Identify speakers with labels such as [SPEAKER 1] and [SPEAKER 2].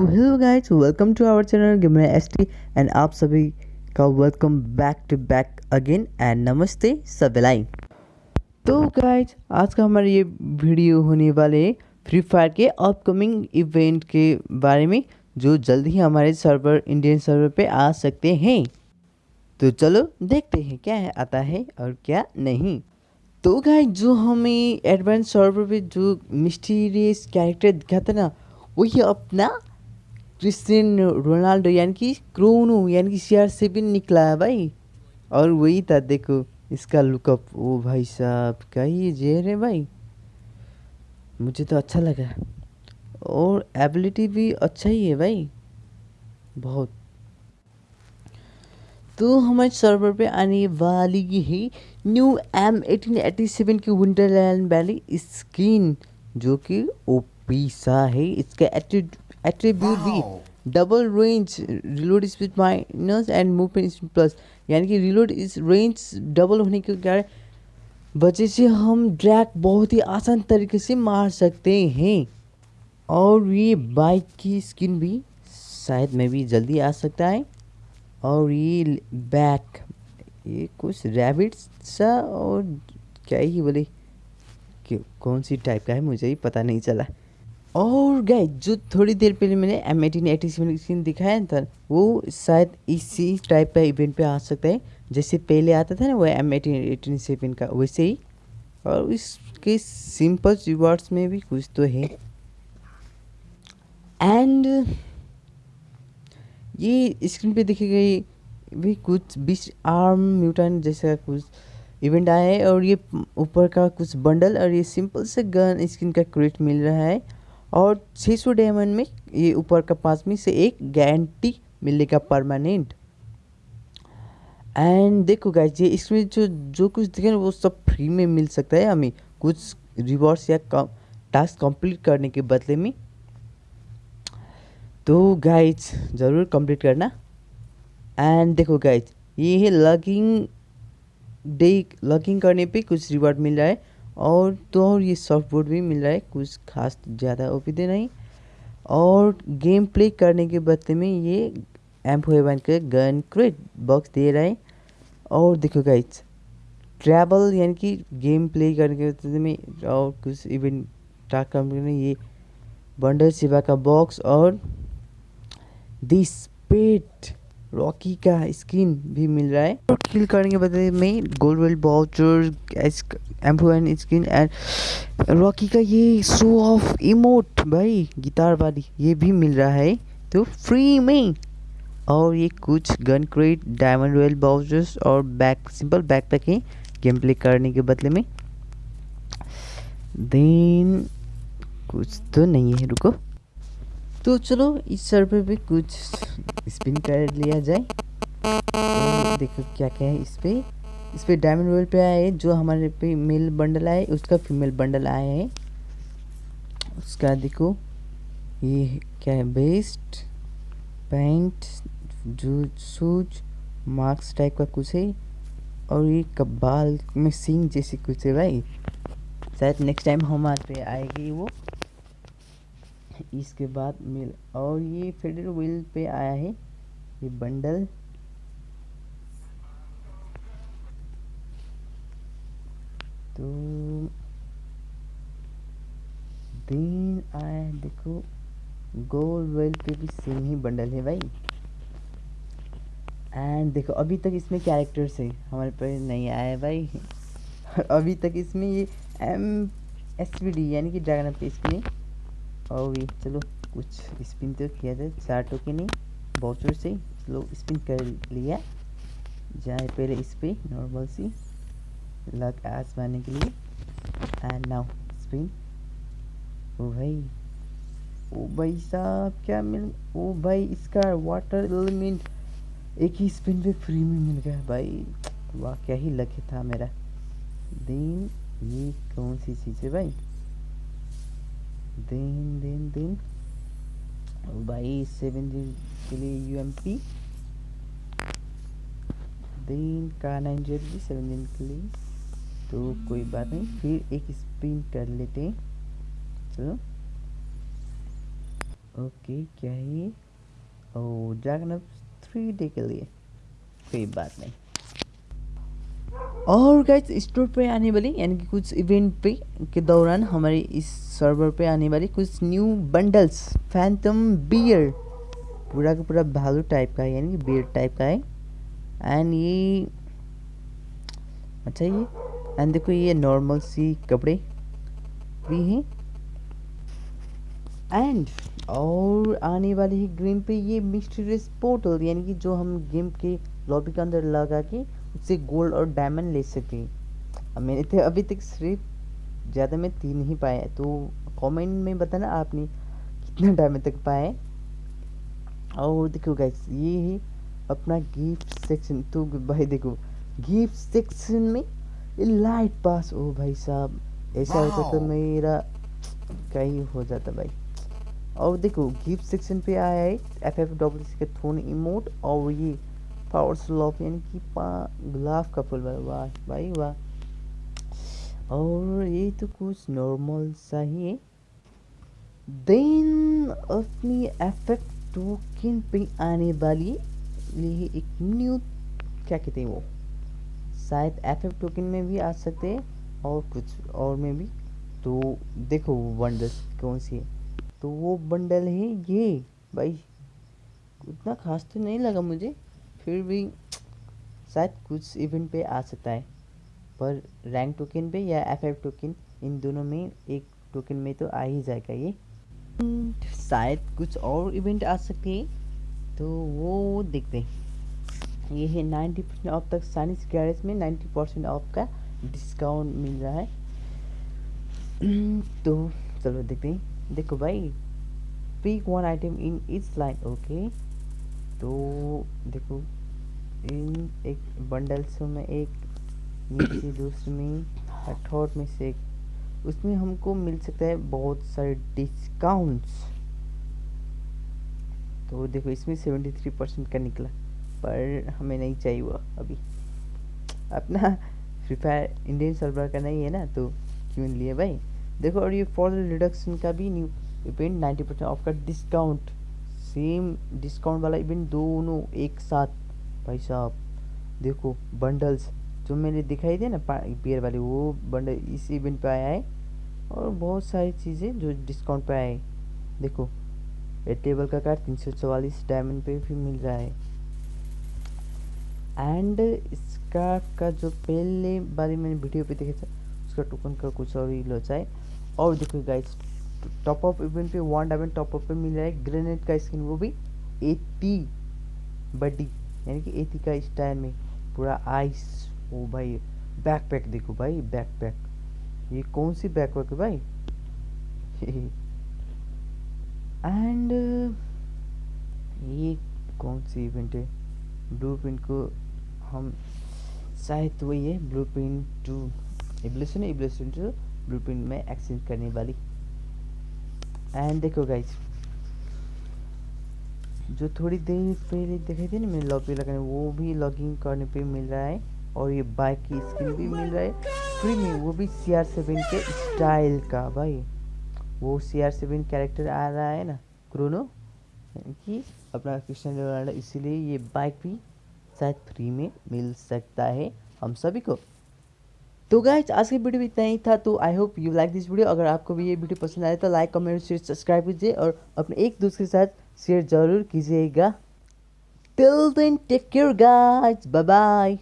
[SPEAKER 1] Hello guys welcome to our channel gamer S T and आप सभी का welcome back to back again and नमस्ते सबलाई। तो गाइस, आज का हमारा ये वीडियो होने वाले फ्री फायर के अपकमिंग इवेंट के बारे में, जो जल्द ही हमारे सर्वर इंडियन सर्वर पे आ सकते हैं। तो चलो देखते हैं क्या है, आता है और क्या नहीं। तो गाइस, जो हमें एडवांस सर्वर पे जो मिस्टीरियस कैरेक्टर दिखाता ना, वही अपना क्रिस्टियन रोनाल्डो, यानी कि क्रोनो, यानी कि सी आर सेवन निकला है भाई। और वही था, देखो, इसका लुकअप ओ भाई साहब, क्या ये जेर है भाई? मुझे तो अच्छा लगा। और एबिलिटी भी अच्छा ही है भाई। बहुत। तो हमारे सर्वर पे आने वाली है new M eighteen eighty seven की विंटरलैंड वैली स्किन जो कि ओपी सा है। इसका एट्रीब्यूट भी double range reload speed minus and movement speed plus यानी कि रिलोड इस रेंज डबल होने के कारण वजह से हम ड्रैग बहुत ही आसान तरीके से मार सकते हैं। और ये बाइक की स्किन भी शायद में भी जल्दी आ सकता है। और ये बैक ये कुछ रैबिट सा और क्या ही बोले? कौन सी टाइप का है मुझे ही पता नहीं चला। और गए, जो थोड़ी देर पहले मैंने एम एटीन स्क्रीन दिखाया था, वो शायद इसी टाइप का इवेंट पे आ सकता है। जैसे पहले आता था ना, वो एम एटीन एटीन सेवन का, वैसे ही। और इसके सिंपल रिवॉर्ड्स में भी कुछ तो है। एंड ये स्क्रीन पे देखी गई भी कुछ बीच आर्म म्यूटन जैसा कुछ इवेंट आया है, और ये ऊपर का कुछ बंडल और ये सिंपल से गन स्किन का क्रेट मिल रहा है। और 600 डायमंड में ये ऊपर का पास में से एक गारंटी मिलेगा परमानेंट। एंड देखो गाइज़ ये इसमें जो जो कुछ दिखे वो सब फ्री में मिल सकता है हमें। कुछ रिवॉर्ड्स या कम टास्क कंप्लीट करने के बदले में। तो गाइज़ ज़रूर कंप्लीट करना। एंड देखो गाइज़ ये है लगिंग डे लगिंग करने पे कुछ रिवॉर्ड मिल रहा है। और तो और ये सॉफ्ट बोर्ड भी मिल रहा है, कुछ खास ज़्यादा ओपीदे नहीं। और गेम प्ले करने के बदले में ये एम फोर वन का गन क्रेट बॉक्स दे रहा है। और देखो गाइज़ ट्रैवल यानी कि गेम प्ले करने के बदले में और कुछ इवेंट स्टार्ट करने ये बंडल सेवा का बॉक्स और दिस पेट रॉकी का स्किन भी मिल रहा है। और किल करने के बदले में गोल्ड वेल बाउचर एम्पो स्किन एंड रॉकी का ये शो ऑफ़ इमोट भाई गिटार वाली, ये भी मिल रहा है। तो फ्री में। और ये कुछ gun crate diamond royale vouchers और बैक सिंपल बैक पैक है गेम प्ले करने के बदले में। देन कुछ तो नहीं है, रुको। तो चलो, इस सर्वर पे कुछ स्पिन कर लिया जाए। तो देखो क्या क्या है इस पे। इस पे डायमंड रोल पे आया है जो हमारे पे मेल बंडल आया उसका फीमेल बंडल आया है। उसका देखो, ये क्या है बेस्ट पैंट जो शूज़ मार्क्स टाइप का कुछ है। और ये कबाल में सिंग जैसी कुछ है भाई। शायद नेक्स्ट टाइम हमारे पे आएगी वो। इसके बाद मिल, और ये फेडर व्हील पे आया है, ये बंडल तो दिन आया देखो गोल वेल पे भी सेम ही बंडल है भाई। एंड देखो, अभी तक इसमें कैरेक्टर्स है, हमारे पास नहीं आया है भाई। अभी तक इसमें ये एम एस यानी कि ड्रैगन पे इसमें और ये चलो कुछ स्पिन तो किया जाए चार टोके नहीं बाउचर से चलो स्पिन कर लिया। जाए पहले इस पर नॉर्मल सी लक आजमाने के लिए। एंड नाउ स्पिन ओ भाई ओ भाई साहब, क्या मिल, ओ भाई इसका वाटर एलिमेंट एक ही स्पिन पे फ्री में मिल गया भाई। वाह क्या ही लक था मेरा। दिन ये कौन सी चीज़ है भाई? दिन दिन दिन। भाई सेवन के लिए यू एम पी दिन का नाइन ज़ीरो भी सेवन दिन के लिए। तो कोई बात नहीं, फिर एक स्पिन कर लेते हैं। चलो। ओके, क्या है? ओ ड्रैगन थ्री डे के लिए। कोई बात नहीं। और गाइस स्टोर पे आने वाली, यानी कि कुछ इवेंट पे के दौरान हमारे इस सर्वर पे आने वाली कुछ न्यू बंडल्स फैंटम बियर पूरा का पूरा भालू टाइप का है, यानी कि बियर टाइप का है। एंड ये अच्छा ये एंड देखो ये नॉर्मल सी कपड़े भी हैं। एंड और आने वाले ही गेम पे ये मिस्टीरियस पोर्टल यानी कि जो हम गेम के लॉबी के अंदर लगा के उससे गोल्ड और डायमंड ले अब मैंने तो अभी तक सिर्फ़ ज़्यादा में तीन ही पाए तो कमेंट में बताना आपने कितना डायमंड तक पाए और देखो गाइस ये है अपना गिफ्ट सेक्शन तो भाई देखो गिफ्ट सेक्शन में लाइट पास ओ भाई साहब ऐसा होता तो मेरा कहीं हो जाता भाई। और देखो गिफ्ट सेक्शन पे आया है एफ़ एफ़ डब्ल्यू सी का थोन इमोट और ये पावर स्लॉप, यानी कि गुलाब का फूल वाह भाई वाह। और ये तो कुछ नॉर्मल सा ही है। देन अपनी एफ़ एफ़ टोकन पे आने वाली ये एक न्यू क्या कहते हैं वो? शायद एफ़ एफ़ टोकन में भी आ सकते हैं और कुछ और में भी। तो देखो वो बंडल कौन सी है। तो वो बंडल है ये, भाई। उतना खास तो नहीं लगा मुझे। फिर भी शायद कुछ इवेंट पे आ सकता है। पर रैंक टोकन पे या एफ़ एफ़ टोकन इन दोनों में एक टोकन में तो आ ही जाएगा ये। शायद कुछ और इवेंट आ सकते हैं तो वो देखते हैं। ये है नाइन्टी परसेंट ऑफ़ तक साइनिस गैरेज में नाइन्टी परसेंट ऑफ़ का डिस्काउंट मिल रहा है। तो चलो देखते हैं। देखो भाई pick one item in its line okay तो देखो, इन एक बंडल्स में एक, नीचे दूसरे में थर्ड में से एक, उसमें हमको मिल सकता है बहुत सारे डिस्काउंट्स तो देखो, इसमें सेवेंटी थ्री परसेंट का निकला, पर हमें नहीं चाहिए हुआ अभी। अपना फ्री फायर इंडियन सर्वर का नहीं है ना तो क्यों लिए भाई? देखो, और ये फॉर रिडक्शन का भी new event ninety percent off का डिस्काउंट सेम डिस्काउंट वाला इवेंट दोनों एक साथ, भाई साहब, देखो बंडल्स जो मैंने दिखाई दिया ना बियर वाले, वो बंडल इस इवेंट पे आया है और बहुत सारी चीज़ें जो डिस्काउंट पे आए देखो, ये टेबल का कार्ड तीन सौ चवालीस डायमंड पे भी मिल रहा है। एंड इसका, का जो पहले बारे मैंने वीडियो पे देखा था, उसका टोकन का कुछ और ही लोचा है और देखो गाइस टॉप अप इवेंट पे वन डायमंड टॉप अप पे मिल रहा है। ग्रेनेड का स्किन वो भी एटी बडी, यानी कि एटी का स्टाइल में। पूरा आइस ओ भाई बैक पैक देखो भाई बैक पैक ये कौन सी बैक पैक है भाई? एंड ये कौन सी इवेंट है? ब्लू प्रिंट को हम, शायद वही है ब्लू प्रिंट टू इब्लेशन इब्लेशन टू ब्लू प्रिंट में एक्सचेंज करने वाली एंड देखो गाइस जो थोड़ी देर पहले दिखाई थी ना मैंने लॉबी लगाने, वो भी लॉगिंग करने पे मिल रहा है और ये बाइक की स्किन भी मिल रहा है। फ्री में वो भी सी आर सेवन के स्टाइल का भाई। वो सी आर सेवन कैरेक्टर आ रहा है ना क्रोनो कि अपना क्रिस्टियन रोनाल्डो इसीलिए ये बाइक भी शायद फ्री में मिल सकता है। हम सभी को तो गाइज़ आज की वीडियो इतना ही था तो I hope you like this video अगर आपको भी ये वीडियो पसंद आए तो लाइक कमेंट शेयर सब्सक्राइब कीजिए, और अपने एक दूसरे के साथ शेयर ज़रूर कीजिएगा। Till then take care guys bye bye